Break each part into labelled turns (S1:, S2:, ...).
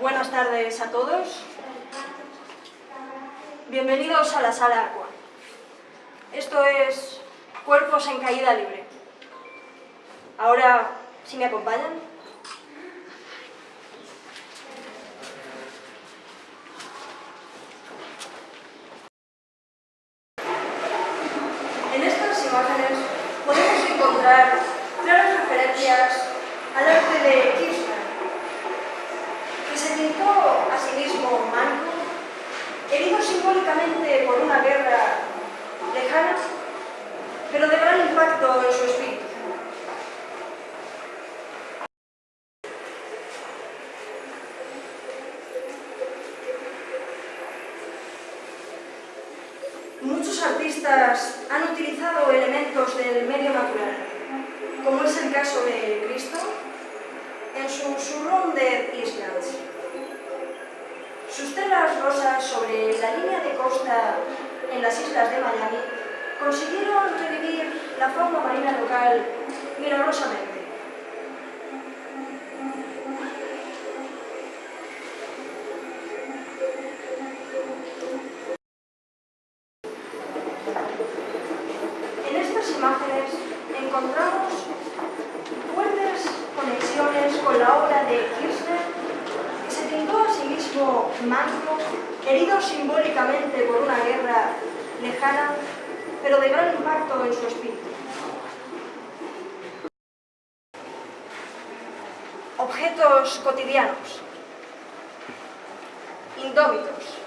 S1: Buenas tardes a todos. Bienvenidos a la sala Aqua. Esto es Cuerpos en Caída Libre. Ahora, si me acompañan. En estas imágenes podemos encontrar claras referencias al arte de simbólicamente por una guerra lejana, pero de gran impacto en su espíritu. Muchos artistas han utilizado elementos del medio natural, como es el caso de Cristo, en su Surrounded Islands. Sus telas rosas sobre en las islas de Miami consiguieron revivir la fauna marina local milagrosamente. En estas imágenes encontramos manco, herido simbólicamente por una guerra lejana, pero de gran impacto en su espíritu. Objetos cotidianos, indómitos,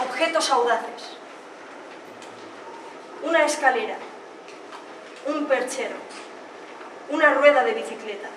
S1: objetos audaces, una escalera, un perchero, una rueda de bicicleta.